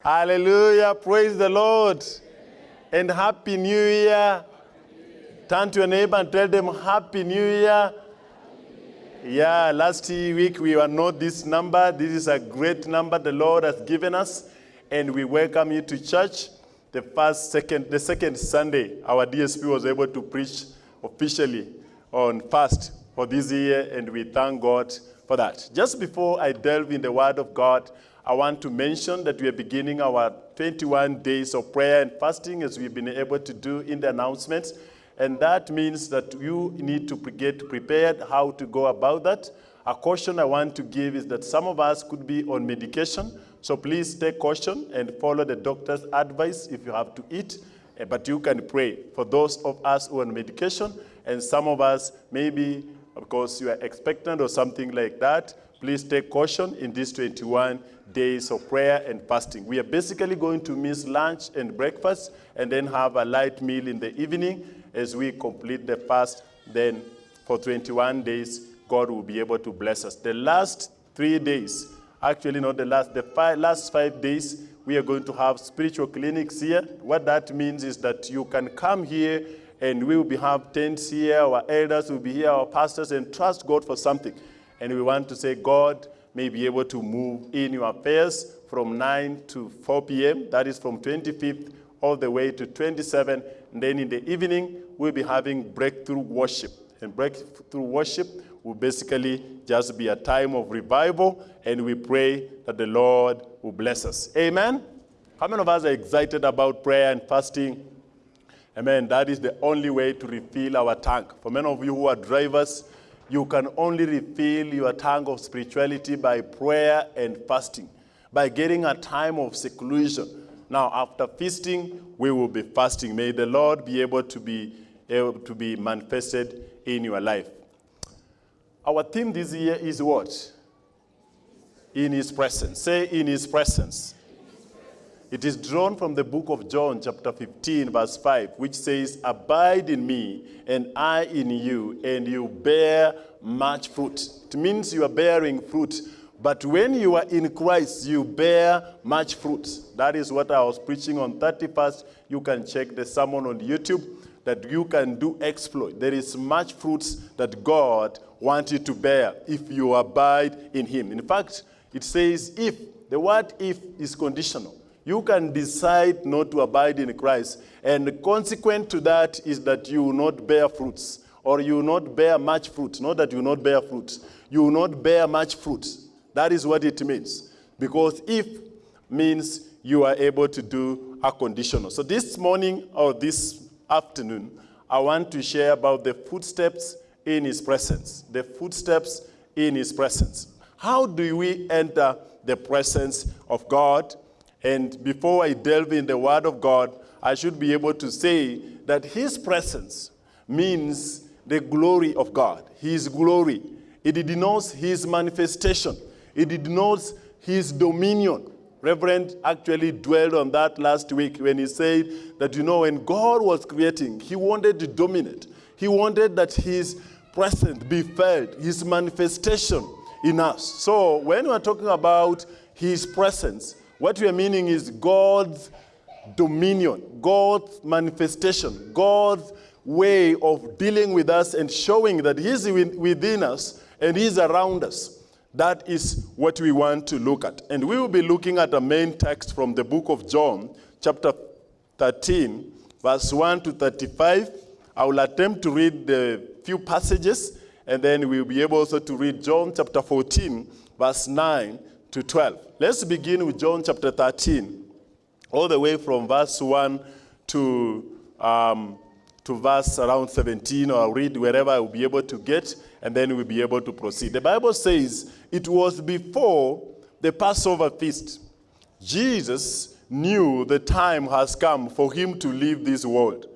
Hallelujah. Praise the Lord. And Happy New Year. Turn to your neighbor and tell them Happy New Year. Yeah, last week we were not this number. This is a great number the Lord has given us. And we welcome you to church. The first, second, the second Sunday, our DSP was able to preach officially on fast for this year, and we thank God for that. Just before I delve in the Word of God, I want to mention that we are beginning our 21 days of prayer and fasting as we've been able to do in the announcements. And that means that you need to get prepared how to go about that. A caution I want to give is that some of us could be on medication, so please take caution and follow the doctor's advice if you have to eat. Eh, But you can pray for those of us who are on medication, and some of us maybe because you are expectant or something like that, please take caution in these 21 days of prayer and fasting. We are basically going to miss lunch and breakfast and then have a light meal in the evening as we complete the fast. Then for 21 days, God will be able to bless us. The last three days, actually not the last, the five, last five days, we are going to have spiritual clinics here. What that means is that you can come here and we will be have tents here, our elders will be here, our pastors, and trust God for something. And we want to say God may be able to move in your affairs from 9 to 4 p.m. That is from 25th all the way to 27. And then in the evening, we'll be having breakthrough worship. And breakthrough worship will basically just be a time of revival, and we pray that the Lord will bless us. Amen? How many of us are excited about prayer and fasting? Amen. That is the only way to refill our tank. For many of you who are drivers, you can only refill your tank of spirituality by prayer and fasting, by getting a time of seclusion. Now, after feasting, we will be fasting. May the Lord be able to be able to be manifested in your life. Our theme this year is what? In His presence. Say, in His presence. It is drawn from the book of John, chapter 15, verse 5, which says, Abide in me, and I in you, and you bear much fruit. It means you are bearing fruit. But when you are in Christ, you bear much fruit. That is what I was preaching on 31st. You can check the sermon on YouTube that you can do exploit. There is much fruits that God wants you to bear if you abide in Him. In fact, it says if. The word if is conditional. You can decide not to abide in Christ, and the consequent to that is that you will not bear fruits, or you will not bear much fruit. Not that you will not bear fruits, you will not bear much fruit. That is what it means. Because if means you are able to do a conditional. So this morning or this afternoon, I want to share about the footsteps in His presence. The footsteps in His presence. How do we enter the presence of God? And before I delve in the Word of God, I should be able to say that His presence means the glory of God, His glory. It denotes His manifestation, it denotes His dominion. Reverend actually dwelled on that last week when he said that, you know, when God was creating, He wanted to dominate. He wanted that His presence be felt, His manifestation in us. So when we're talking about His presence, what we are meaning is God's dominion, God's manifestation, God's way of dealing with us and showing that He's within us and He's around us. That is what we want to look at. And we will be looking at a main text from the book of John, chapter 13, verse 1 to 35. I will attempt to read the few passages, and then we'll be able also to read John chapter 14, verse 9 to 12. Let's begin with John chapter 13, all the way from verse 1 to, um, to verse around 17, or I'll read wherever I will be able to get, and then we'll be able to proceed. The Bible says, It was before the Passover feast. Jesus knew the time has come for him to leave this world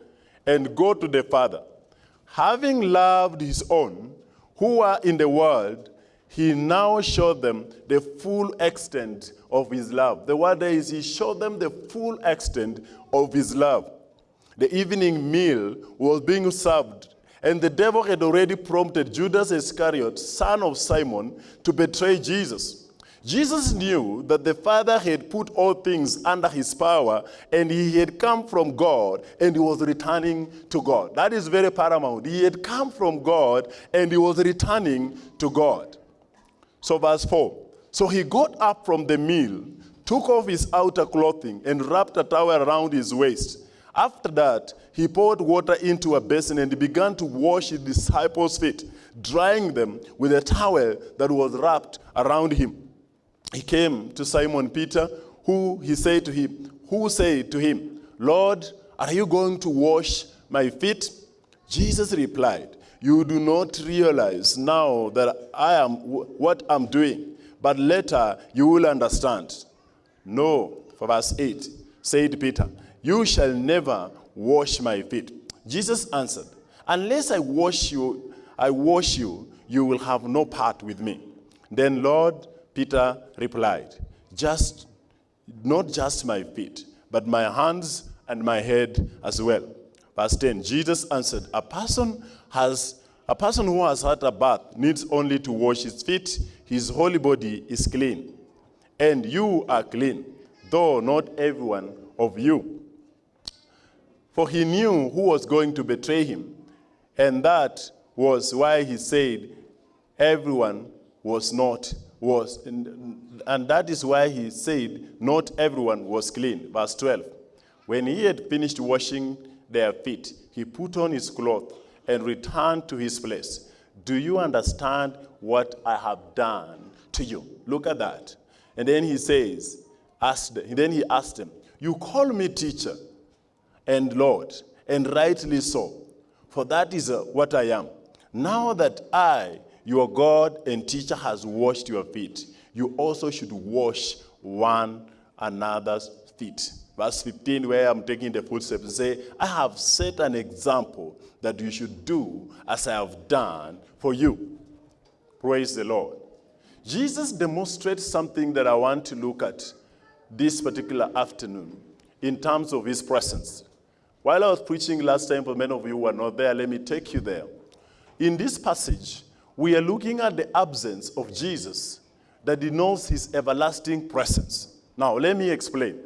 and go to the Father. Having loved his own who are in the world, he now showed them the full extent of his love. The word is he showed them the full extent of his love. The evening meal was being served, and the devil had already prompted Judas Iscariot, son of Simon, to betray Jesus. Jesus knew that the Father had put all things under his power and he had come from God and he was returning to God. That is very paramount. He had come from God and he was returning to God. So, verse 4 So he got up from the meal, took off his outer clothing, and wrapped a towel around his waist. After that, he poured water into a basin and began to wash his disciples' feet, drying them with a towel that was wrapped around him. He came to Simon Peter, who he said to him, who said to him, Lord, are you going to wash my feet? Jesus replied, You do not realize now that I am what I'm doing, but later you will understand. No, for verse 8, said Peter, You shall never wash my feet. Jesus answered, Unless I wash you, I wash you, you will have no part with me. Then Lord Peter replied, Just not just my feet, but my hands and my head as well. Verse 10, Jesus answered, A person has a person who has had a bath needs only to wash his feet, his whole body is clean. And you are clean, though not everyone of you. For he knew who was going to betray him, and that was why he said, Everyone was not was, and, and that is why he said, Not everyone was clean. Verse 12. When he had finished washing their feet, he put on his cloth and return to his place. Do you understand what I have done to you? Look at that. And then he says, asked, then he asked him, You call me teacher and Lord, and rightly so, for that is uh, what I am. Now that I, your God and teacher, has washed your feet, you also should wash one another's feet. Verse 15, where I'm taking the footsteps, and say, I have set an example that you should do as I have done for you. Praise the Lord. Jesus demonstrates something that I want to look at this particular afternoon in terms of his presence. While I was preaching last time, for many of you who are not there, let me take you there. In this passage, we are looking at the absence of Jesus that denotes his everlasting presence. Now, let me explain.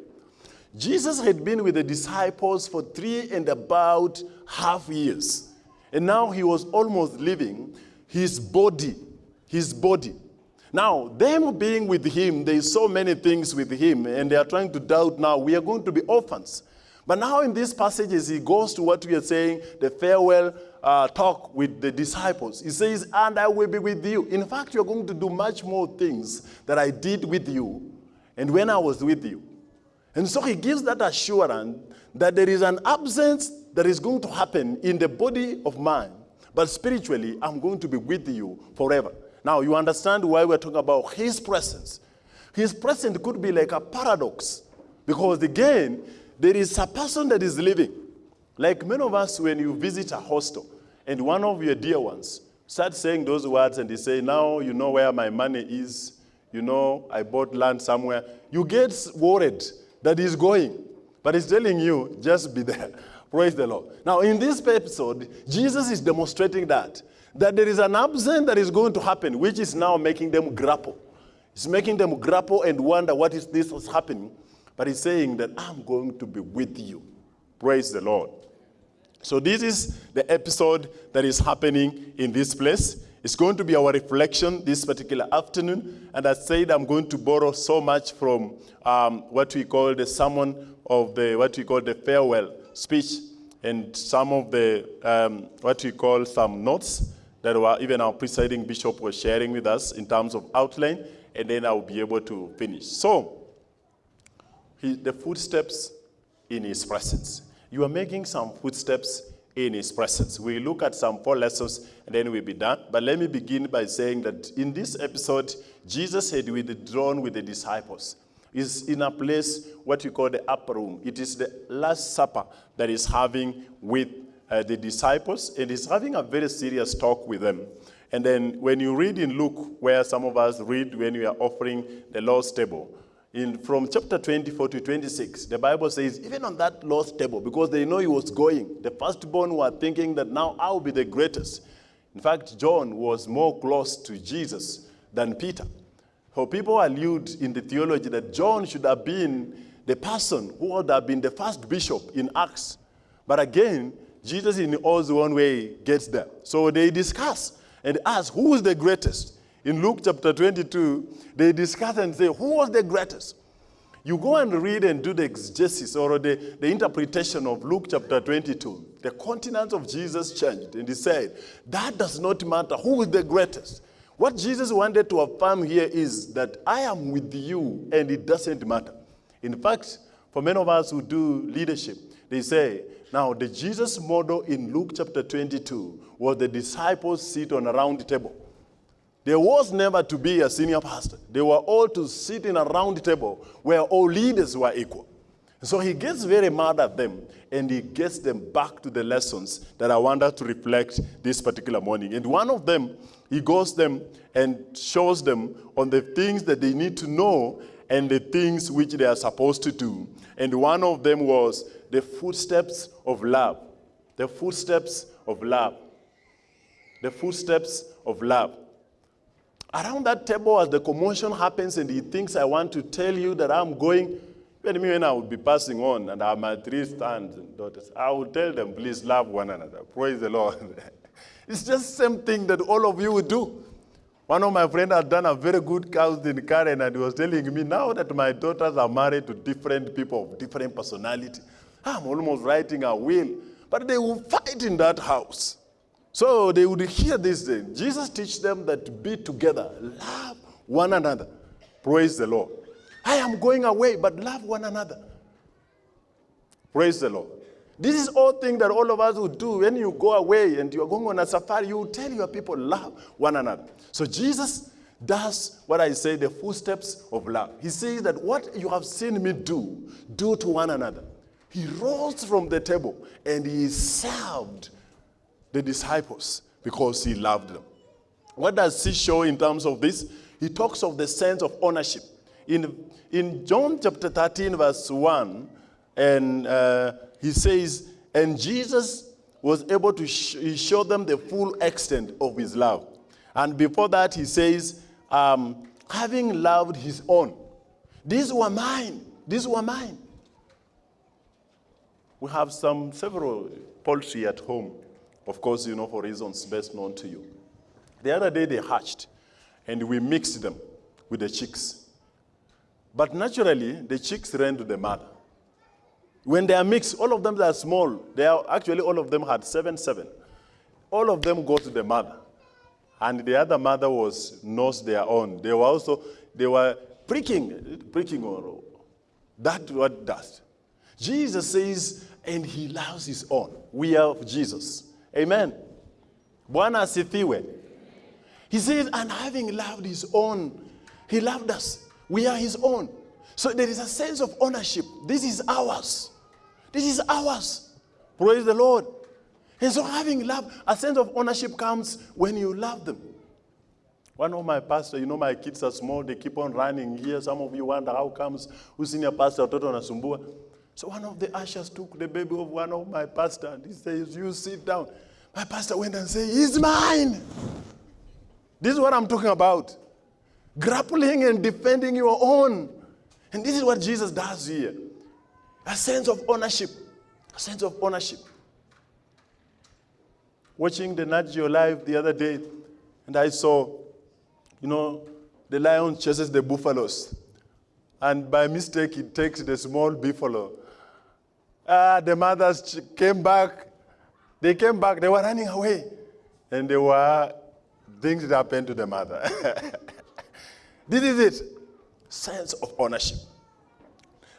Jesus had been with the disciples for three and about half years. And now he was almost leaving his body, his body. Now, them being with him, they saw many things with him, and they are trying to doubt now, we are going to be orphans. But now in these passages, he goes to what we are saying, the farewell uh, talk with the disciples. He says, and I will be with you. In fact, you're going to do much more things that I did with you and when I was with you. And so he gives that assurance that there is an absence that is going to happen in the body of man, but spiritually, I'm going to be with you forever. Now, you understand why we're talking about his presence. His presence could be like a paradox, because again, there is a person that is living. Like many of us, when you visit a hostel, and one of your dear ones starts saying those words, and they say, Now you know where my money is. You know, I bought land somewhere. You get worried that he's going. But he's telling you, just be there. Praise the Lord. Now, in this episode, Jesus is demonstrating that. That there is an absence that is going to happen, which is now making them grapple. It's making them grapple and wonder what is this was happening. But he's saying that I'm going to be with you. Praise the Lord. So this is the episode that is happening in this place. It's going to be our reflection this particular afternoon. And I said I'm going to borrow so much from um, what we call the sermon of the, what we call the farewell speech, and some of the, um, what we call some notes that were even our presiding bishop was sharing with us in terms of outline, and then I'll be able to finish. So, he, the footsteps in his presence. You are making some footsteps in his presence. We look at some four lessons and then we'll be done. But let me begin by saying that in this episode, Jesus had withdrawn with the disciples. He's in a place, what we call the upper room. It is the Last Supper that he's having with uh, the disciples, and he's having a very serious talk with them. And then when you read in Luke, where some of us read when we are offering the Lord's table, in, from chapter 24 to 26, the Bible says, even on that Lord's table, because they know he was going, the firstborn were thinking that now I'll be the greatest. In fact, John was more close to Jesus than Peter. For people allude in the theology that John should have been the person who would have been the first bishop in Acts. But again, Jesus in all his own way gets there. So they discuss and ask, who is the greatest? In Luke chapter 22, they discuss and say, who was the greatest? You go and read and do the exegesis or the, the interpretation of Luke chapter 22. The continents of Jesus changed, and he said, That does not matter who is the greatest. What Jesus wanted to affirm here is that I am with you, and it doesn't matter. In fact, for many of us who do leadership, they say, now the Jesus model in Luke chapter 22 was the disciples sit on a round table. There was never to be a senior pastor. They were all to sit in a round table where all leaders were equal. So he gets very mad at them and he gets them back to the lessons that I wanted to reflect this particular morning. And one of them, he goes them and shows them on the things that they need to know and the things which they are supposed to do. And one of them was the footsteps of love. The footsteps of love. The footsteps of love. Around that table, as the commotion happens and he thinks, I want to tell you that I'm going, even me when I would be passing on and I have my three sons and daughters, I would tell them, please love one another. Praise the Lord. it's just same thing that all of you would do. One of my friends had done a very good cousin, in Karen, and he was telling me, now that my daughters are married to different people of different personality, I'm almost writing a will. But they will fight in that house. So they would hear this. Jesus teach them that to be together, love one another. Praise the Lord. I am going away, but love one another. Praise the Lord. This is all thing that all of us would do. When you go away and you're going on a safari, you tell your people, love one another. So Jesus does what I say, the footsteps of love. He says that what you have seen me do, do to one another. He rose from the table and he served the disciples because he loved them. What does he show in terms of this? He talks of the sense of ownership. In, in John chapter 13, verse 1, and uh, he says, and Jesus was able to sh show them the full extent of his love. And before that, he says, um, having loved his own. These were mine. These were mine. We have some several poultry at home. Of course, you know, for reasons best known to you. The other day they hatched, and we mixed them with the chicks. But naturally, the chicks ran to the mother. When they are mixed, all of them are small. They are actually all of them had seven, seven. All of them go to the mother, and the other mother was knows their own. They were also they were pricking, pricking or that what does. Jesus says, and he loves his own. We are of Jesus. Amen. Bwana asifiwe. He says, and having loved his own, he loved us. We are his own. So there is a sense of ownership. This is ours. This is ours. Praise the Lord. And so having love, a sense of ownership comes when you love them. One of my pastors, you know, my kids are small, they keep on running here. Some of you wonder how comes, who's senior pastor, Toto Nasumbua. So one of the ushers took the baby of one of my pastors and he says, you sit down. My pastor went and said, he's mine. This is what I'm talking about. Grappling and defending your own. And this is what Jesus does here. A sense of ownership. A sense of ownership. Watching the Nat Geo Live the other day, and I saw, you know, the lion chases the buffaloes. And by mistake, it takes the small buffalo. Ah, the mothers came back. They came back. They were running away. And there were things that happened to the mother. this is it. Sense of ownership.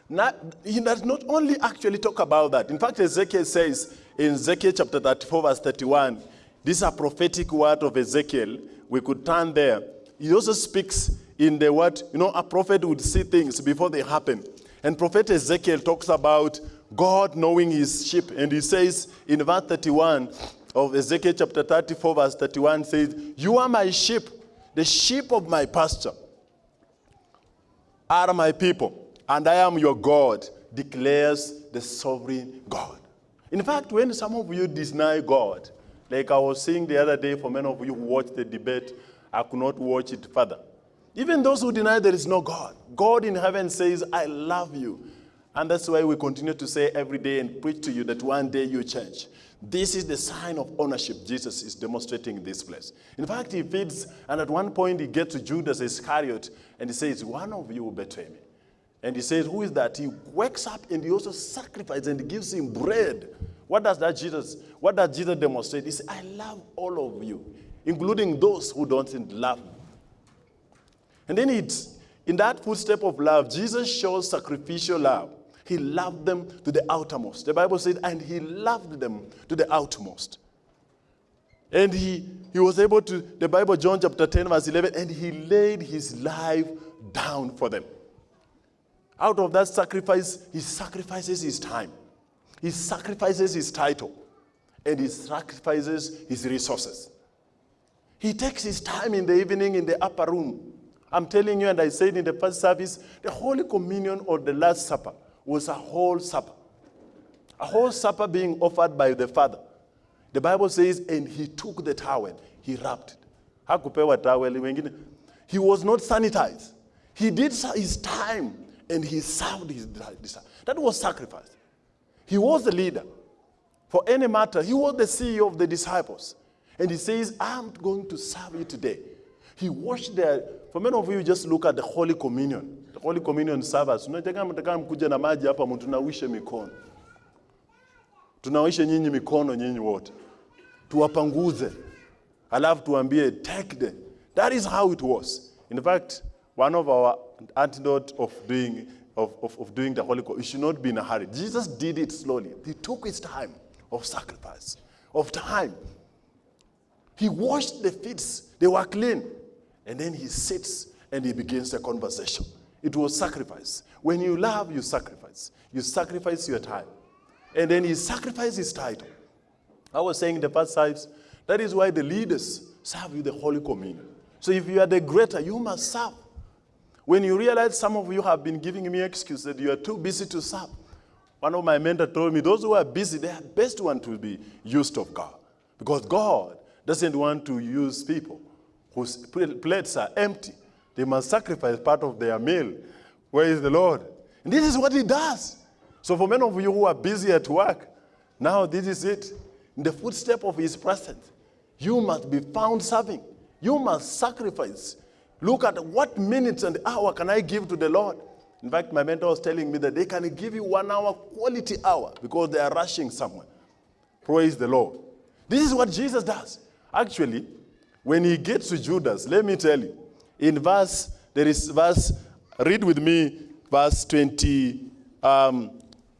Not, he does not only actually talk about that. In fact, Ezekiel says in Ezekiel chapter 34, verse 31, this is a prophetic word of Ezekiel. We could turn there. He also speaks in the word, you know, a prophet would see things before they happen. And prophet Ezekiel talks about God knowing his sheep. And he says in verse 31 of Ezekiel chapter 34, verse 31, says, You are my sheep, the sheep of my pasture are my people and I am your God, declares the sovereign God. In fact, when some of you deny God, like I was saying the other day for many of you who watched the debate, I could not watch it further. Even those who deny there is no God, God in heaven says, I love you. And that's why we continue to say every day and preach to you that one day you change. This is the sign of ownership Jesus is demonstrating in this place. In fact, he feeds, and at one point he gets to Judas Iscariot and he says, One of you will betray me. And he says, Who is that? He wakes up and he also sacrifices and gives him bread. What does that Jesus, what does Jesus demonstrate? He says, I love all of you, including those who don't love me. And then it's in that footstep of love, Jesus shows sacrificial love. He loved them to the outermost. The Bible said, and he loved them to the outermost. And he, he was able to, the Bible, John chapter 10, verse 11, and he laid his life down for them. Out of that sacrifice, he sacrifices his time, he sacrifices his title, and he sacrifices his resources. He takes his time in the evening in the upper room. I'm telling you, and I said in the first service, the Holy Communion or the Last Supper was a whole supper. A whole supper being offered by the Father. The Bible says, and he took the towel, he wrapped it. Towel. He was not sanitized. He did his time and he served his disciples. That was sacrifice. He was the leader. For any matter, he was the CEO of the disciples. And he says, I'm going to serve you today. He washed their, for many of you, just look at the Holy Communion. The Holy Communion service. Unataka mtaka mkuja na maji hapa mtunawishe mikono. Tunawishe nyinyi mikono nyinyi wote. Tuwapanguze. Alafu tuambie take them. That is how it was. In fact, one of our antidote of doing of, of, of doing the Holy Communion, you should not be in a hurry. Jesus did it slowly. He took his time of sacrifice, of time. He washed the feet. They were clean. And then he sits and he begins a conversation. It was sacrifice. When you love, you sacrifice. You sacrifice your time. And then he sacrificed his title. I was saying in the past times, that is why the leaders serve you the Holy Communion. So if you are the greater, you must serve. When you realize some of you have been giving me excuses that you are too busy to serve, one of my mentors told me, those who are busy, they are best one to be used of God. Because God doesn't want to use people whose plates are empty. They must sacrifice part of their meal. Where is the Lord? And this is what he does. So for many of you who are busy at work, now this is it. In the footstep of his presence, you must be found serving. You must sacrifice. Look at what minutes and hour can I give to the Lord. In fact, my mentor was telling me that they can give you one hour quality hour because they are rushing somewhere. Praise the Lord. This is what Jesus does. Actually, when he gets to Judas, let me tell you, in verse, there is verse, read with me, verse 20, um,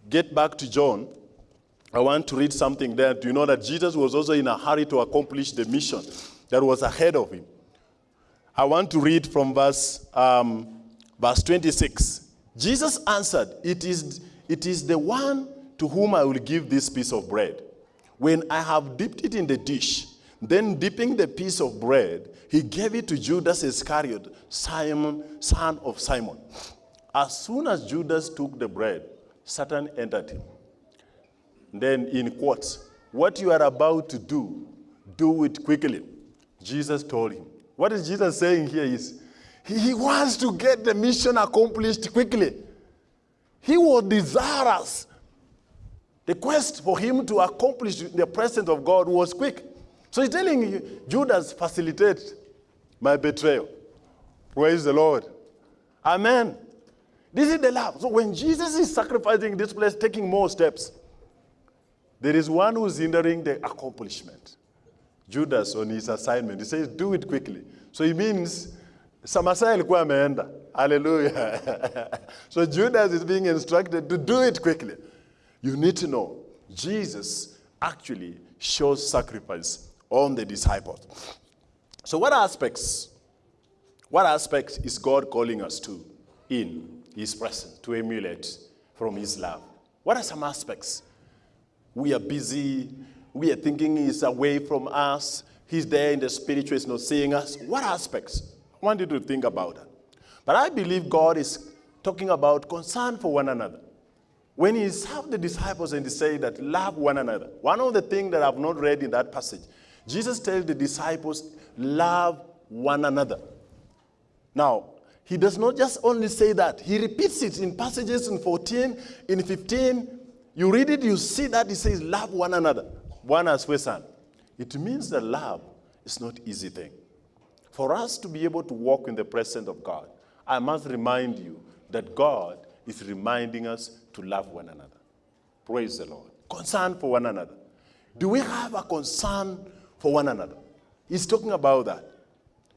get back to John. I want to read something there. Do you know that Jesus was also in a hurry to accomplish the mission that was ahead of him? I want to read from verse, um, verse 26. Jesus answered, it is, it is the one to whom I will give this piece of bread. When I have dipped it in the dish, then dipping the piece of bread, he gave it to Judas Iscariot, Simon, son of Simon. As soon as Judas took the bread, Satan entered him. Then in quotes, what you are about to do, do it quickly. Jesus told him. What is Jesus saying here is, he wants to get the mission accomplished quickly. He was desirous. The quest for him to accomplish the presence of God was quick. So he's telling you, Judas, facilitate my betrayal. Where is the Lord. Amen. This is the love. So when Jesus is sacrificing this place, taking more steps, there is one who's hindering the accomplishment. Judas on his assignment, he says, do it quickly. So he means, Samasai alikuwa ameenda. Hallelujah. so Judas is being instructed to do it quickly. You need to know, Jesus actually shows sacrifice on the disciples. So what aspects, what aspects is God calling us to in his presence to emulate from his love? What are some aspects? We are busy, we are thinking he's away from us, he's there in the spiritual, he's not seeing us. What aspects? I want you to think about that. But I believe God is talking about concern for one another. When he served the disciples and he said that love one another, one of the things that I've not read in that passage Jesus tells the disciples, love one another. Now, he does not just only say that, he repeats it in passages in 14, in 15. You read it, you see that he says, Love one another, one as we son. It means that love is not easy thing. For us to be able to walk in the presence of God, I must remind you that God is reminding us to love one another. Praise the Lord. Concern for one another. Do we have a concern for one another? He's talking about that.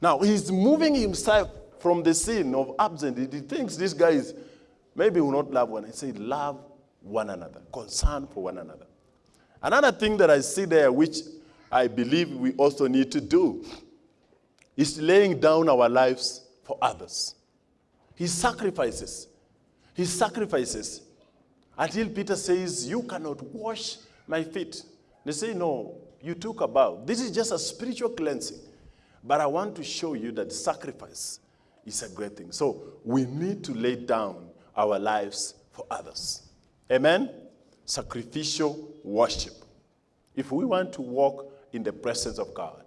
Now, he's moving himself from the scene of absence. He thinks this guy is, maybe will not love one. He said, love one another, concern for one another. Another thing that I see there, which I believe we also need to do, is laying down our lives for others. He sacrifices. He sacrifices until Peter says, You cannot wash my feet. They say, No, you took a. This is just a spiritual cleansing. But I want to show you that sacrifice is a great thing. So we need to lay down our lives for others. Amen? Sacrificial worship. If we want to walk in the presence of God,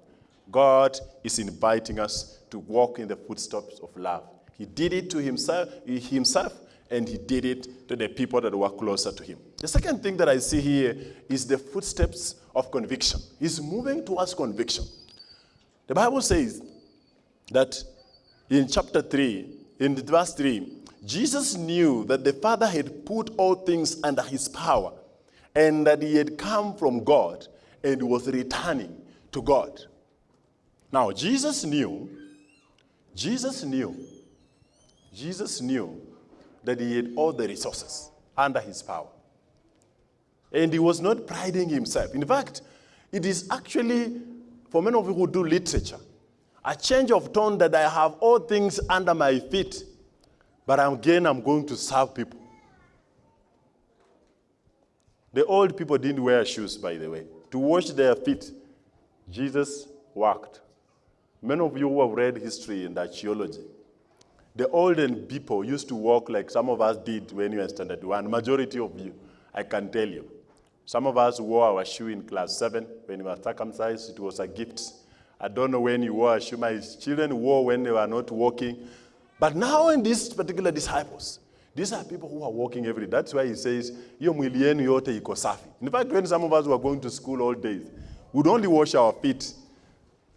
God is inviting us to walk in the footsteps of love. He did it to himself, himself and he did it to the people that were closer to him. The second thing that I see here is the footsteps of conviction. He's moving towards conviction. The Bible says that in chapter 3, in verse 3, Jesus knew that the Father had put all things under his power and that he had come from God and was returning to God. Now, Jesus knew, Jesus knew, Jesus knew that he had all the resources under his power. And he was not priding himself. In fact, it is actually, for many of you who do literature, a change of tone that I have all things under my feet, but again, I'm going to serve people. The old people didn't wear shoes, by the way. To wash their feet, Jesus walked. Many of you who have read history and archaeology, the olden people used to walk like some of us did when you were standard one. Majority of you, I can tell you. Some of us wore our shoe in class seven when we were circumcised. It was a gift. I don't know when you wore a shoe. My children wore when they were not walking. But now in these particular disciples, these are people who are walking every day. That's why he says, Yo mwili yote iko safi. In fact, when some of us were going to school all days, we'd only wash our feet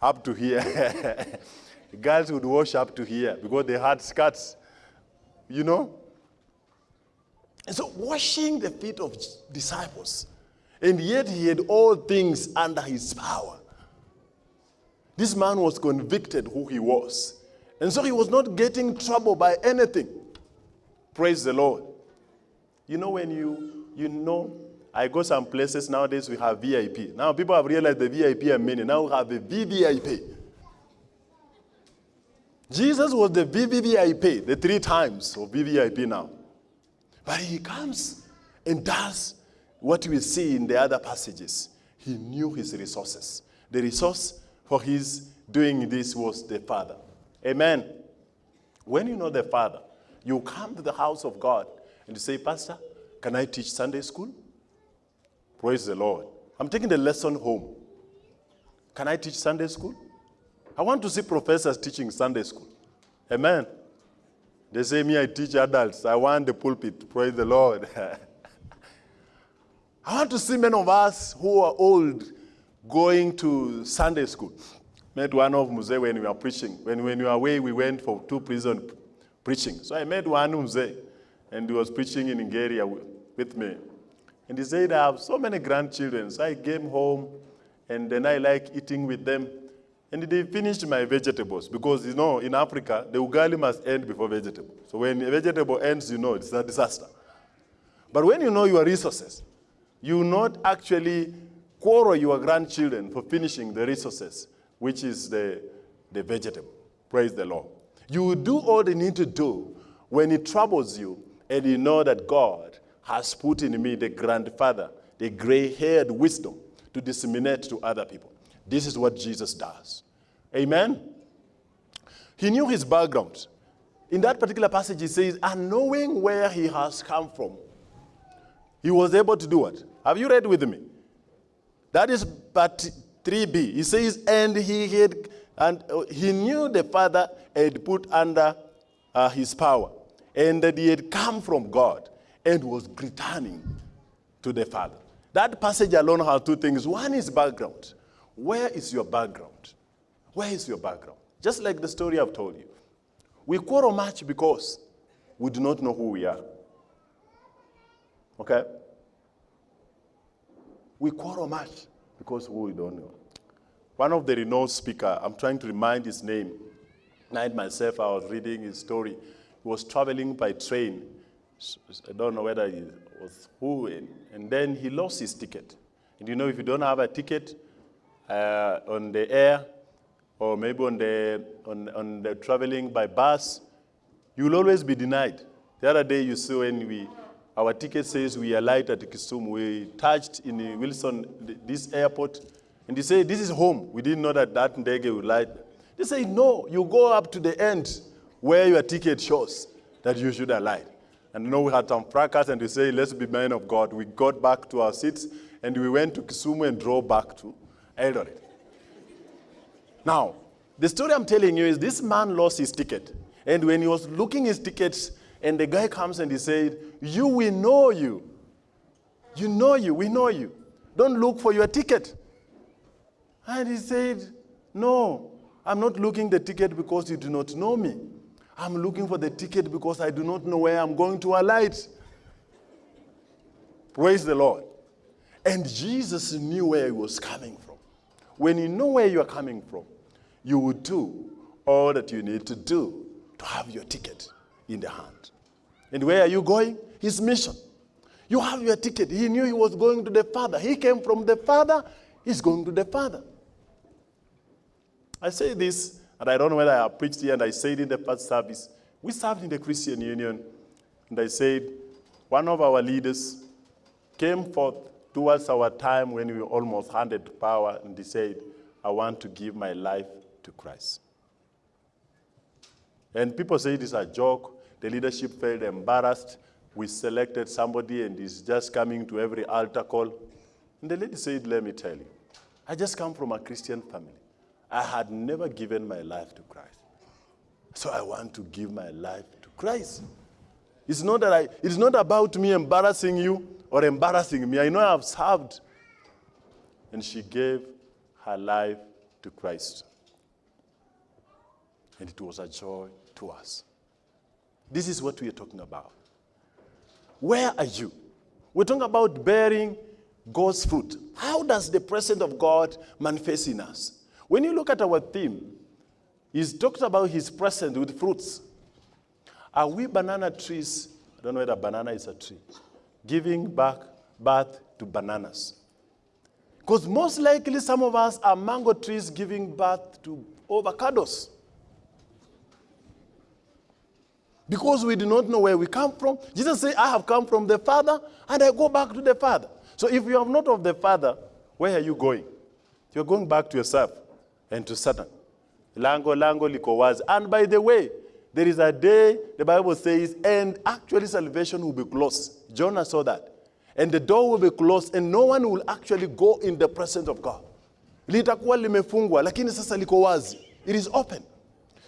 up to here. girls would wash up to here because they had skirts, you know. And so washing the feet of disciples, and yet he had all things under his power. This man was convicted who he was. And so he was not getting trouble by anything. Praise the Lord. You know when you, you know, I go some places nowadays we have VIP. Now people have realized the VIP are many. Now we have the VVIP. Jesus was the VVVIP, the three times of VVIP now. But he comes and does what we see in the other passages. He knew his resources. The resource for his doing this was the Father. Amen. When you know the Father, you come to the house of God and you say, Pastor, can I teach Sunday school? Praise the Lord. I'm taking the lesson home. Can I teach Sunday school? I want to see professors teaching Sunday school. Amen. They say, me, I teach adults. I want the pulpit. Praise the Lord. I want to see many of us who are old going to Sunday school. Met one of Muze when we were preaching. When, when we were away, we went for two prison preaching. So I met one Muze, and he was preaching in Nigeria with me. And he said, I have so many grandchildren. So I came home, and then I like eating with them. And they finished my vegetables because, you know, in Africa, the ugali must end before vegetable. So when a vegetable ends, you know it's a disaster. But when you know your resources, you not actually quarrel your grandchildren for finishing the resources, which is the, the vegetable. Praise the Lord. You will do all they need to do when it troubles you and you know that God has put in me the grandfather, the gray-haired wisdom to disseminate to other people. This is what Jesus does. Amen? He knew his background. In that particular passage, he says, and knowing where he has come from, he was able to do what? Have you read with me? That is part 3b. He says, and he had And uh, he knew the Father had put under uh, his power and that he had come from God and was returning to the Father. That passage alone has two things. One is background. Where is your background? Where is your background? Just like the story I've told you. We quarrel much because we do not know who we are. Okay? We quarrel much because we don't know. One of the renowned speaker, I'm trying to remind his name. Night myself, I was reading his story. He was traveling by train. I don't know whether he was who, and, and then he lost his ticket. And you know, if you don't have a ticket uh, on the air, or maybe on the, on, on the traveling by bus, you will always be denied. The other day you saw when we, our ticket says we alight at Kisumu, we touched in Wilson, this airport, and they say, this is home. We didn't know that that ndege would light. They say, no, you go up to the end where your ticket shows that you should alight. And you know, we had some fracas and we say, let's be men of God. We got back to our seats and we went to Kisumu and drove back to Eldoret. Now, the story I'm telling you is this man lost his ticket. And when he was looking his tickets, and the guy comes and he said, you, we know you. You know you, we know you. Don't look for your ticket. And he said, no, I'm not looking the ticket because you do not know me. I'm looking for the ticket because I do not know where I'm going to alight. Praise the Lord. And Jesus knew where he was coming from. When you know where you are coming from, you will do all that you need to do to have your ticket in the hand. And where are you going? His mission. You have your ticket. He knew he was going to the Father. He came from the Father. He's going to the Father. I say this, and I don't know whether I preached here, and I said in the first service. We served in the Christian Union, and I said, one of our leaders came forth towards our time when we almost handed power, and he said, I want to give my life to Christ. And people say it is a joke. The leadership felt embarrassed. We selected somebody and he's just coming to every altar call. And the lady said, let me tell you, I just come from a Christian family. I had never given my life to Christ. So I want to give my life to Christ. It's not, that I, it's not about me embarrassing you or embarrassing me. I know I've served. And she gave her life to Christ. And it was a joy to us. This is what we are talking about. Where are you? We're talking about bearing God's fruit. How does the presence of God manifest in us? When you look at our theme, he's talked about his presence with fruits. Are we banana trees? I don't know whether banana is a tree. Giving back birth to bananas. Because most likely some of us are mango trees giving birth to avocados. Because we do not know where we come from. Jesus said, I have come from the Father, and I go back to the Father. So if you are not of the Father, where are you going? You're going back to yourself and to Satan. Lango, lango, liko wazi. And by the way, there is a day, the Bible says, and actually salvation will be closed. Jonah saw that. And the door will be closed, and no one will actually go in the presence of God. Limefungwa, lakini sasa liko. It is open.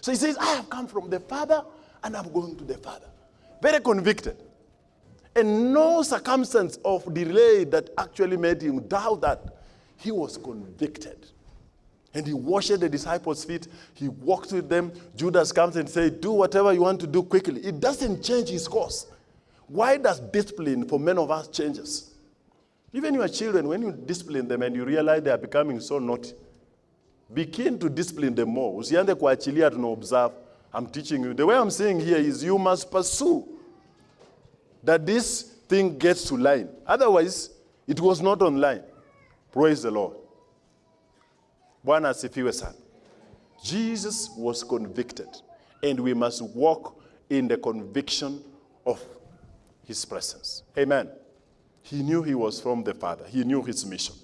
So he says, I have come from the Father, and I'm going to the Father. Very convicted. And no circumstance of delay that actually made him doubt that. He was convicted. And he washed the disciples' feet. He walked with them. Judas comes and says, do whatever you want to do quickly. It doesn't change his course. Why does discipline for many of us changes? Even your children, when you discipline them and you realize they are becoming so naughty, begin to discipline them more. Usianze kuachilia observe. I'm teaching you. The way I'm saying here is you must pursue that this thing gets to line. Otherwise, it was not online. Praise the Lord. Bwana asifiwe. Jesus was convicted, and we must walk in the conviction of his presence. Amen. He knew he was from the Father. He knew his mission.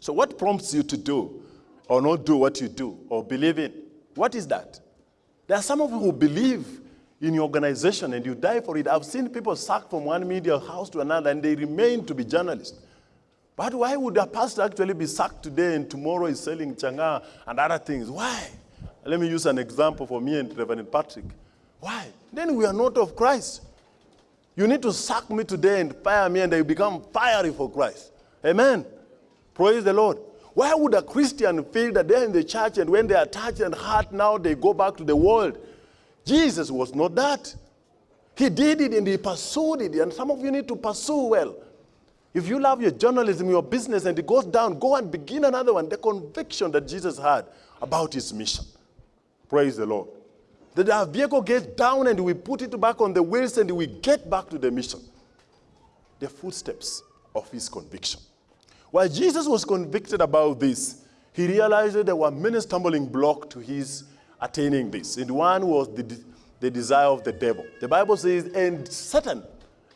So what prompts you to do or not do what you do or believe in? What is that? There are some of you who believe in your organization and you die for it. I've seen people sacked from one media house to another and they remain to be journalists. But why would a pastor actually be sacked today and tomorrow is selling changa and other things? Why? Let me use an example for me and Reverend Patrick. Why? Then we are not of Christ. You need to sack me today and fire me, and I become fiery for Christ. Amen. Praise the Lord. Why would a Christian feel that they're in the church and when they are touched and hurt, now they go back to the world? Jesus was not that. He did it and he pursued it, and some of you need to pursue well. If you love your journalism, your business, and it goes down, go and begin another one. The conviction that Jesus had about his mission. Praise the Lord. That our vehicle gets down and we put it back on the wheels and we get back to the mission. The footsteps of his conviction. While Jesus was convicted about this, he realized that there were many stumbling blocks to his attaining this. And one was the, the desire of the devil. The Bible says, and Satan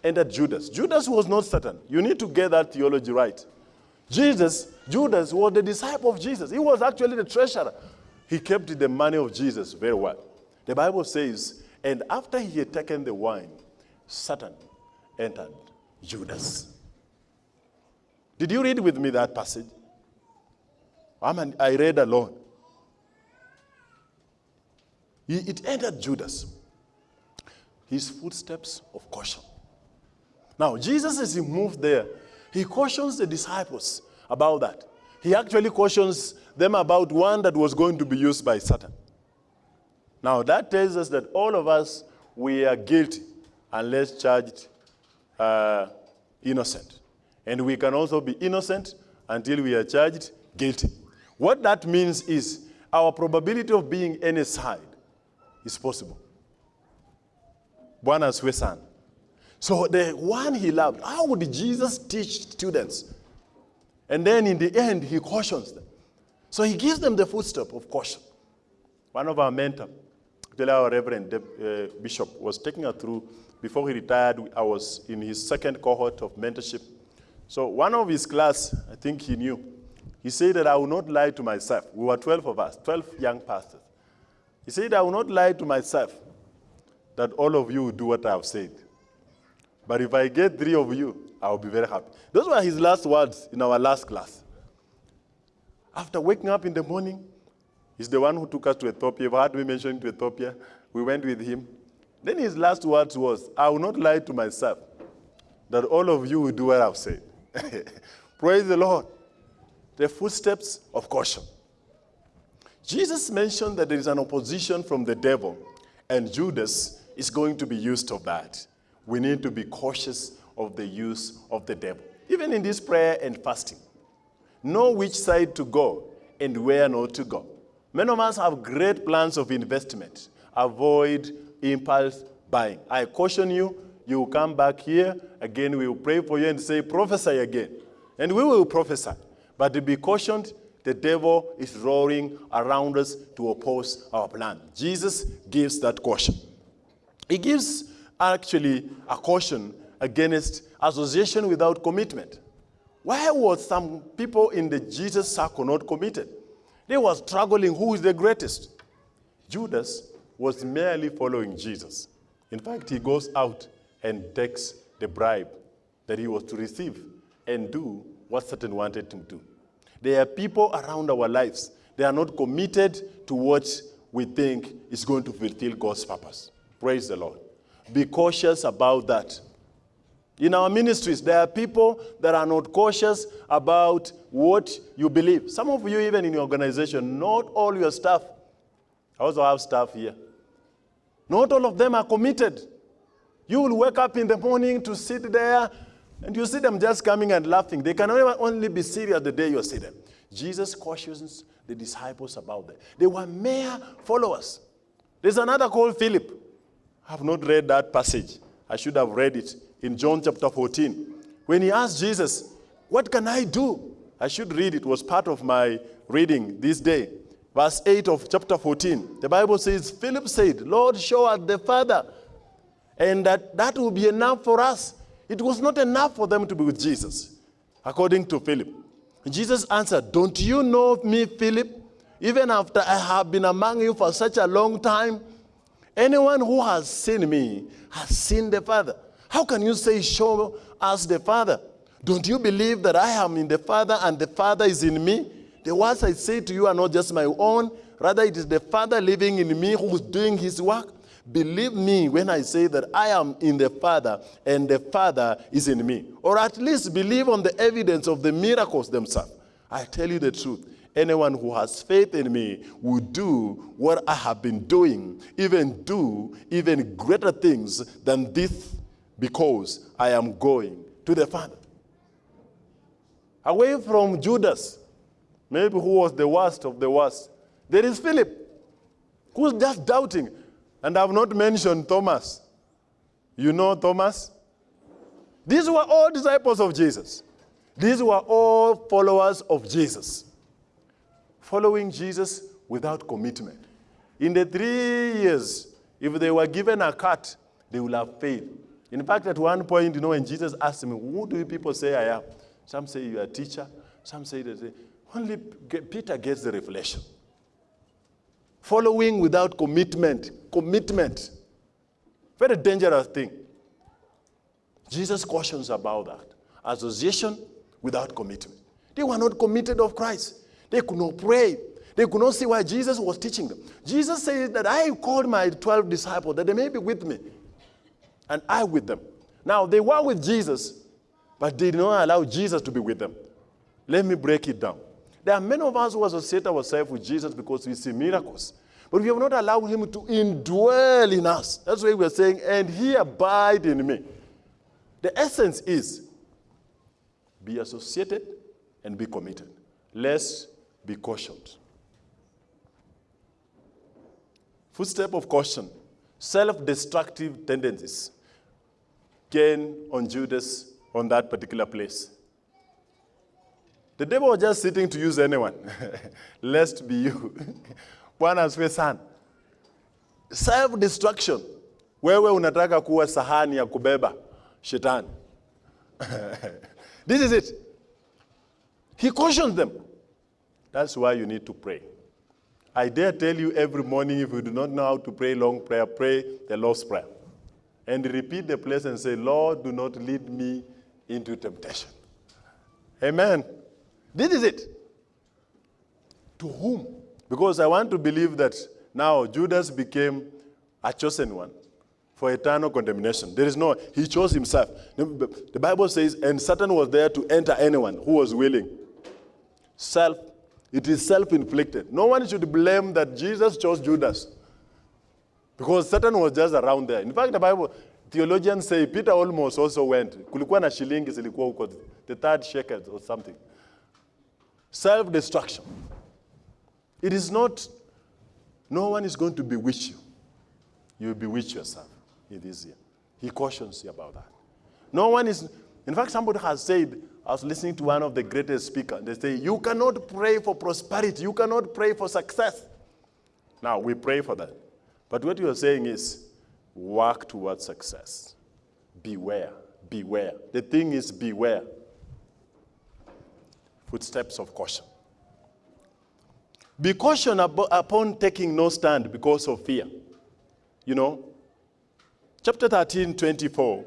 entered Judas. Judas was not Satan. You need to get that theology right. Jesus, Judas was the disciple of Jesus. He was actually the treasurer. He kept the money of Jesus very well. The Bible says, and after he had taken the wine, Satan entered Judas. Did you read with me that passage? I read alone. It entered Judas. His footsteps of caution. Now, Jesus, as he moved there, he cautions the disciples about that. He actually cautions them about one that was going to be used by Satan. Now, that tells us that all of us, we are guilty unless charged uh, innocent. And we can also be innocent until we are charged guilty. What that means is our probability of being any side is possible. Bwana asiwe So the one he loved, how would Jesus teach students? And then in the end, he cautions them. So he gives them the footstep of caution. One of our mentors, our Reverend uh, Bishop, was taking us through, before he retired, I was in his second cohort of mentorship. So one of his class, I think he knew, he said that I will not lie to myself. We were 12 of us, 12 young pastors. He said, I will not lie to myself that all of you will do what I have said. But if I get three of you, I will be very happy. Those were his last words in our last class. After waking up in the morning, he's the one who took us to Ethiopia. You've heard me mention to Ethiopia. We went with him. Then his last words was, I will not lie to myself that all of you will do what I've said. Praise the Lord. The footsteps of caution. Jesus mentioned that there is an opposition from the devil, and Judas is going to be used of that. We need to be cautious of the use of the devil. Even in this prayer and fasting, know which side to go and where not to go. Many of us have great plans of investment. Avoid impulse buying. I caution you, you will come back here, again we will pray for you and say, prophesy again. And we will prophesy. But to be cautioned, the devil is roaring around us to oppose our plan. Jesus gives that caution. He gives actually a caution against association without commitment. Why was some people in the Jesus circle not committed? They were struggling who is the greatest. Judas was merely following Jesus. In fact, he goes out and takes the bribe that he was to receive and do what Satan wanted him to do. There are people around our lives, they are not committed to what we think is going to fulfill God's purpose. Praise the Lord. Be cautious about that. In our ministries, there are people that are not cautious about what you believe. Some of you, even in your organization, not all your staff, I also have staff here, not all of them are committed. You will wake up in the morning to sit there, and you see them just coming and laughing. They can only be serious the day you see them. Jesus cautions the disciples about that. They were mere followers. There's another called Philip. I have not read that passage. I should have read it in John chapter 14. When he asked Jesus, What can I do? I should read it, it was part of my reading this day. Verse 8 of chapter 14. The Bible says, Philip said, Lord, show us the Father, and that, that will be enough for us. It was not enough for them to be with Jesus, according to Philip. Jesus answered, Don't you know me, Philip? Even after I have been among you for such a long time, anyone who has seen me has seen the Father. How can you say, Show us the Father? Don't you believe that I am in the Father and the Father is in me? The words I say to you are not just my own, rather, it is the Father living in me who is doing his work. Believe me when I say that I am in the Father and the Father is in me. Or at least believe on the evidence of the miracles themselves. I tell you the truth. Anyone who has faith in me will do what I have been doing, even do even greater things than this, because I am going to the Father. Away from Judas, maybe who was the worst of the worst, there is Philip, who's just doubting. And I've not mentioned Thomas. You know Thomas? These were all disciples of Jesus. These were all followers of Jesus. Following Jesus without commitment. In the three years, if they were given a cut, they would have failed. In fact, at one point, you know, when Jesus asked me, Who do people say I am? Some say you are a teacher. Some say that only Peter gets the revelation. Following without commitment. Commitment. Very dangerous thing. Jesus cautions about that. Association without commitment. They were not committed of Christ. They could not pray. They could not see why Jesus was teaching them. Jesus said that I called my 12 disciples that they may be with me and I with them. Now, they were with Jesus, but they did not allow Jesus to be with them. Let me break it down. There are many of us who associate ourselves with Jesus because we see miracles. But we have not allowed him to indwell in us. That's why we're saying, and he abide in me. The essence is be associated and be committed. Let's be cautioned. Footstep of caution, self-destructive tendencies came on Judas on that particular place. The devil was just sitting to use anyone, lest be you. Bwana asifiwe sana. Self destruction. Wewe unataka kuwa sahani ya kubeba shetani. this is it. He cautions them. That's why you need to pray. I dare tell you every morning if you do not know how to pray long prayer, pray the Lord's Prayer. And repeat the place and say, Lord, do not lead me into temptation. Amen. This is it. To whom? Because I want to believe that now Judas became a chosen one for eternal condemnation. There is no, he chose himself. The Bible says, and Satan was there to enter anyone who was willing. Self, it is self inflicted. No one should blame that Jesus chose Judas because Satan was just around there. In fact, the Bible, theologians say Peter almost also went. The third shekel or something. Self destruction. It is not, no one is going to bewitch you. You bewitch yourself in this year. He cautions you about that. No one is, in fact, somebody has said, I was listening to one of the greatest speakers, they say, you cannot pray for prosperity, you cannot pray for success. Now, we pray for that. But what you're saying is, work towards success. Beware, beware. The thing is, beware. Footsteps of caution. Be caution upon taking no stand because of fear. You know, chapter 13, 24.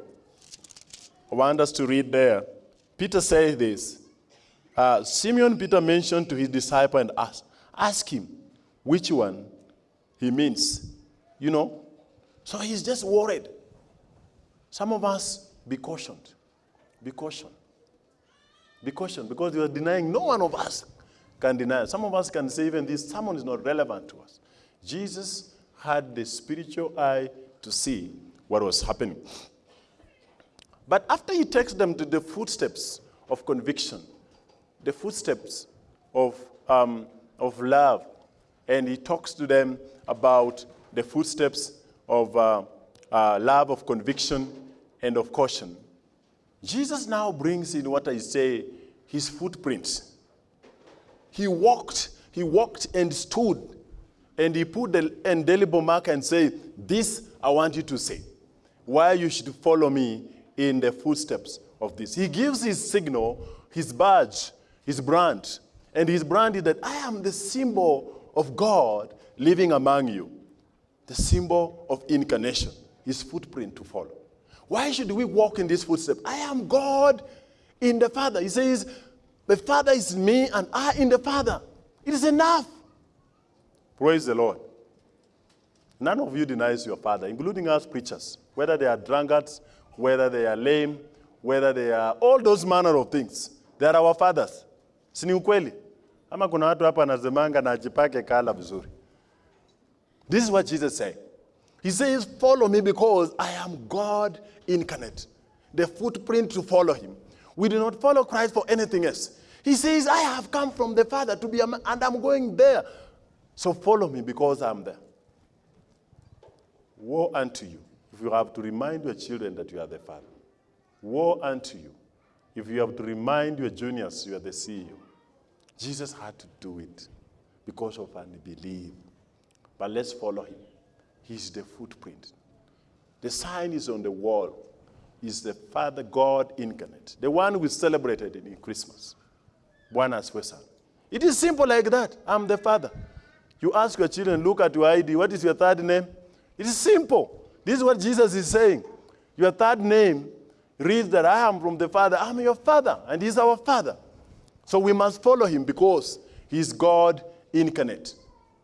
I want us to read there. Peter says this. Uh, Simeon Peter mentioned to his disciple and asked, ask him which one he means. You know? So he's just worried. Some of us, be cautioned. Be cautioned. Be cautioned because you are denying no one of us can deny. Some of us can say even this sermon is not relevant to us. Jesus had the spiritual eye to see what was happening. But after he takes them to the footsteps of conviction, the footsteps of, um, of love, and he talks to them about the footsteps of uh, uh, love, of conviction, and of caution. Jesus now brings in what I say his footprints he walked, he walked and stood, and he put the indelible mark and said, This I want you to say, why you should follow me in the footsteps of this. He gives his signal, his badge, his brand, and his brand is that I am the symbol of God living among you, the symbol of incarnation, his footprint to follow. Why should we walk in this footstep? I am God in the Father. He says, The Father is me and I in the Father. It is enough. Praise the Lord. None of you denies your Father, including us preachers, whether they are drunkards, whether they are lame, whether they are all those manner of things. They are our fathers. Si ukweli? Ama kuna watu hapa na ajipake kala vizuri. This is what Jesus said. He says, Follow me because I am God incarnate. The footprint to follow him. We do not follow Christ for anything else. He says, I have come from the Father to be a man, and I'm going there. So follow me because I'm there. Woe unto you if you have to remind your children that you are the Father. Woe unto you if you have to remind your juniors you are the CEO. Jesus had to do it because of unbelief. But let's follow him. He's the footprint. The sign is on the wall. Is the Father God incarnate, the one we celebrated in Christmas. Bwana asifiwe. It is simple like that. I'm the Father. You ask your children, look at your ID. What is your third name? It is simple. This is what Jesus is saying. Your third name reads that I am from the Father. I'm your Father, and He's our Father. So we must follow Him because He's God incarnate.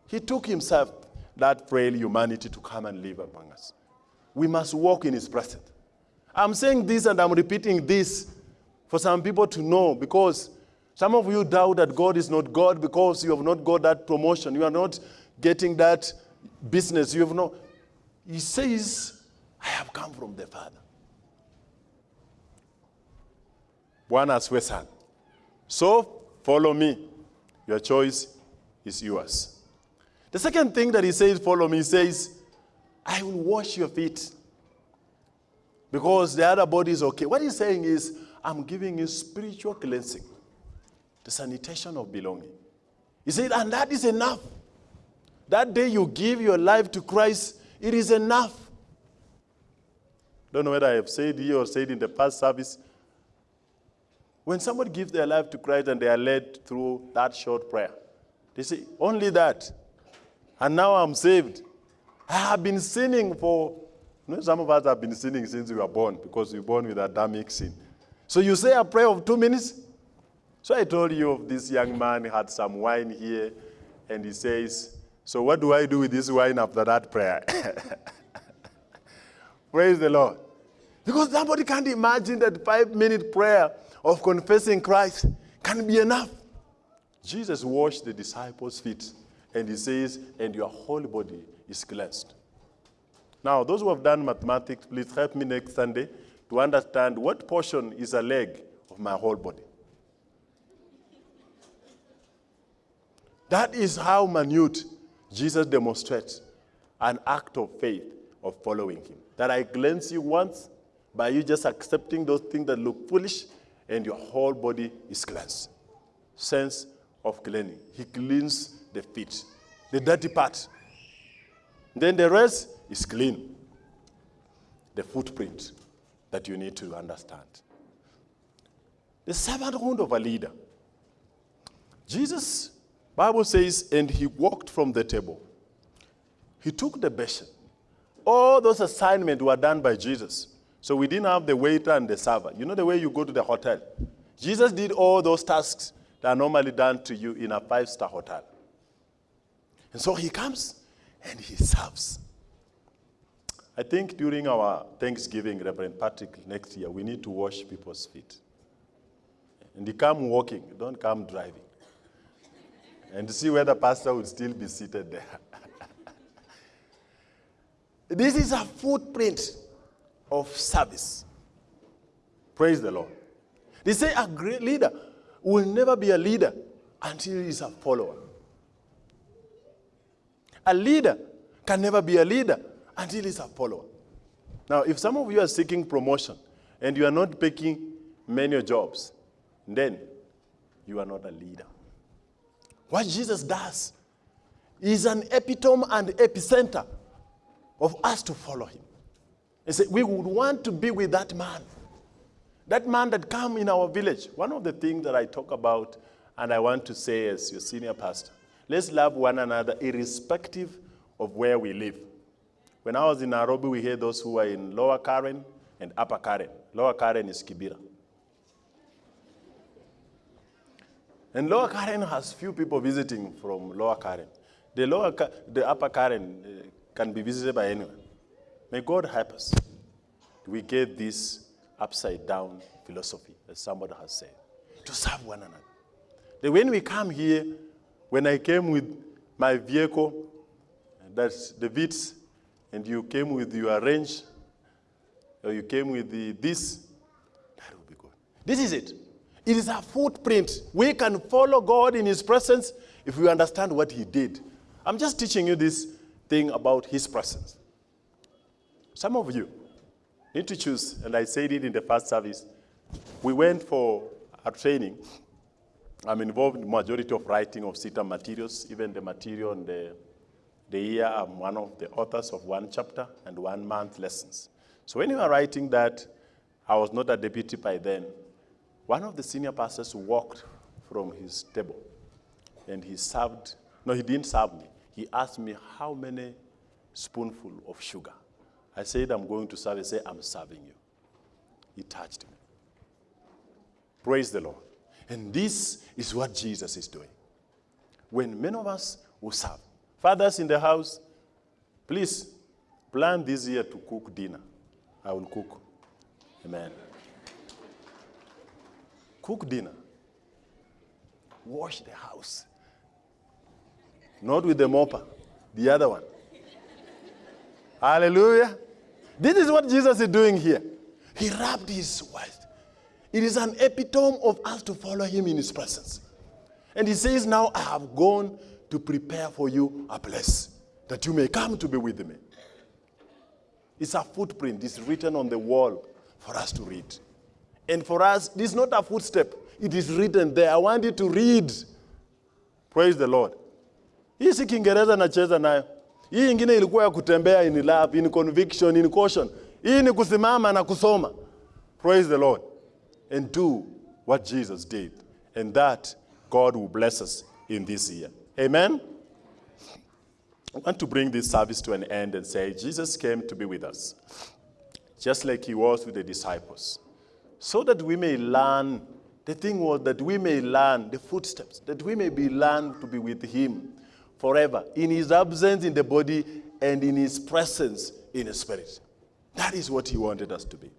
He took Himself, that frail humanity, to come and live among us. We must walk in His presence. I'm saying this and I'm repeating this for some people to know because some of you doubt that God is not God because you have not got that promotion. You are not getting that business. You have not. He says, I have come from the Father. Bwana asifiwe sana. So follow me. Your choice is yours. The second thing that he says, follow me, he says, I will wash your feet. Because the other body is okay. What he's saying is, I'm giving you spiritual cleansing, the sanitation of belonging. He said, and that is enough. That day you give your life to Christ, it is enough. Don't know whether I have said here or said in the past service. When somebody gives their life to Christ and they are led through that short prayer, they say, Only that. And now I'm saved. I have been sinning for, you know, some of us have been sinning since we were born because we were born with Adamic sin. So you say a prayer of two minutes? So I told you of this young man had some wine here, and he says, So what do I do with this wine after that prayer? Praise the Lord. Because somebody can't imagine that five minute prayer of confessing Christ can be enough. Jesus washed the disciples' feet, and he says, And your whole body is cleansed. Now, those who have done mathematics, please help me next Sunday to understand what portion is a leg of my whole body. That is how minute Jesus demonstrates an act of faith of following him. That I cleanse you once by you just accepting those things that look foolish, and your whole body is cleansed. Sense of cleansing. He cleans the feet, the dirty part. Then the rest is clean. The footprint that you need to understand. The servanthood of a leader. Jesus, Bible says, and he walked from the table. He took the basin. All those assignments were done by Jesus. So we didn't have the waiter and the server. You know the way you go to the hotel? Jesus did all those tasks that are normally done to you in a five-star hotel. And so he comes and he serves. I think during our Thanksgiving, Reverend Patrick, next year, we need to wash people's feet. And you come walking, don't come driving. And see whether the pastor would still be seated there. this is a footprint of service. Praise the Lord. They say a great leader will never be a leader until he's a follower. A leader can never be a leader until he's a follower. Now, if some of you are seeking promotion and you are not picking many jobs, then you are not a leader. What Jesus does is an epitome and epicenter of us to follow him. And say, we would want to be with that man. That man that come in our village. One of the things that I talk about and I want to say as your senior pastor, let's love one another irrespective of where we live. When I was in Nairobi, we had those who were in Lower Karen and Upper Karen. Lower Karen is Kibera. And Lower Karen has few people visiting from Lower Karen. The lower, the upper Karen uh, can be visited by anyone. May God help us. We get this upside down philosophy, as somebody has said, to serve one another. That when we come here, when I came with my vehicle, that's the Vitz, and you came with your range, or you came with the, this, that will be good. This is it. It is a footprint. We can follow God in His presence if we understand what He did. I'm just teaching you this thing about His presence. Some of you need to choose, and I said it in the first service. We went for a training. I'm involved in majority of writing of CETA materials, even the material on the, the year. I'm one of the authors of one chapter and one month lessons. So when you are writing that, I was not a deputy by then. One of the senior pastors walked from his table and he served, no, he didn't serve me. He asked me how many spoonful of sugar. I said, I'm going to serve. He said, I'm serving you. He touched me. Praise the Lord. And this is what Jesus is doing. When many of us will serve, fathers in the house, please plan this year to cook dinner. I will cook. Amen. Cook dinner. Wash the house. Not with the mopper, the other one. Hallelujah. This is what Jesus is doing here. He rubbed his wife. It is an epitome of us to follow him in his presence. And he says, Now I have gone to prepare for you a place that you may come to be with me. It's a footprint, it's written on the wall for us to read. And for us, this is not a footstep, it is written there. I want you to read. Praise the Lord. Hii Kiingereza nacheza nayo. Hii ingine ilikuwa ya kutembea in love, in conviction, in caution. Hii ni kusimama na kusoma. Praise the Lord. And do what Jesus did. And that God will bless us in this year. Amen. I want to bring this service to an end and say Jesus came to be with us, just like he was with the disciples, so that we may learn. The thing was that we may learn the footsteps, that we may be learned to be with him forever, in his absence in the body and in his presence in the spirit. That is what he wanted us to be.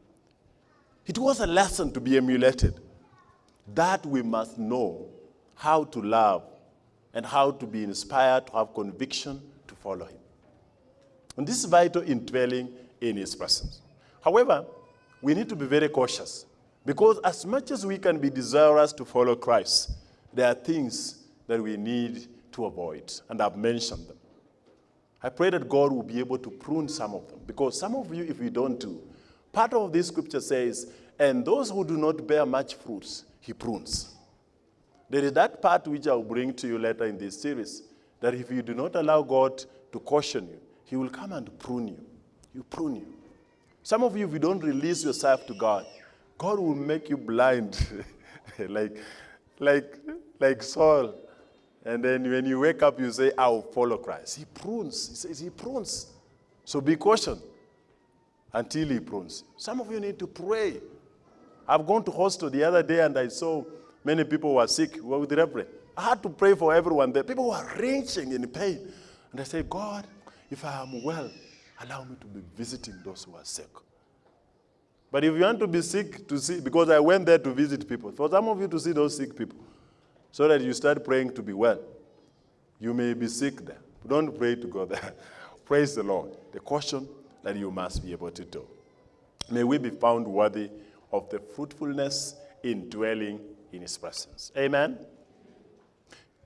It was a lesson to be emulated, that we must know how to love and how to be inspired to have conviction to follow him. And this is vital in dwelling in his presence. However, we need to be very cautious because as much as we can be desirous to follow Christ, there are things that we need to avoid, and I've mentioned them. I pray that God will be able to prune some of them because some of you, if you don't do, part of this scripture says, and those who do not bear much fruits, he prunes. There is that part which I'll bring to you later in this series that if you do not allow God to caution you, He will come and prune you. He prune you. Some of you, if you don't release yourself to God, God will make you blind, like, like, like Saul. And then when you wake up, you say, I will follow Christ. He prunes. He says he prunes. So be cautioned until he prunes. Some of you need to pray. I've gone to hostel the other day and I saw many people were sick with the reverend. I had to pray for everyone there. People were wrenching in pain. And I said, God, if I am well, allow me to be visiting those who are sick. But if you want to be sick to see, because I went there to visit people, for some of you to see those sick people, so that you start praying to be well. You may be sick there. Don't pray to go there. Praise the Lord. The caution that you must be able to do. May we be found worthy of the fruitfulness in dwelling in his presence. Amen.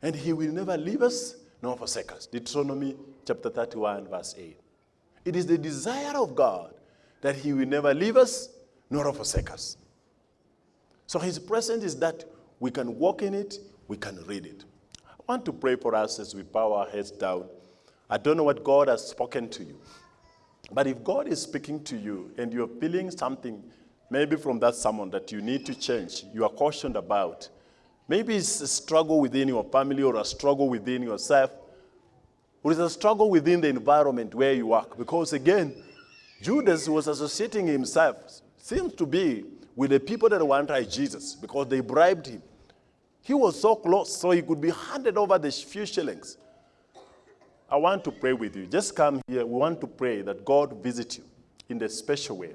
And he will never leave us nor forsake us. Deuteronomy chapter 31, verse 8. It is the desire of God that he will never leave us nor forsake us. So his presence is that we can walk in it, we can read it. I want to pray for us as we bow our heads down. I don't know what God has spoken to you. But if God is speaking to you and you're feeling something, maybe from that sermon that you need to change, you are cautioned about, maybe it's a struggle within your family or a struggle within yourself, or it's a struggle within the environment where you work. Because again, Judas was associating himself, seems to be, with the people that wanted to kill Jesus because they bribed him. He was so close, so he could be handed over the few shillings. I want to pray with you. Just come here. We want to pray that God visit you in a special way.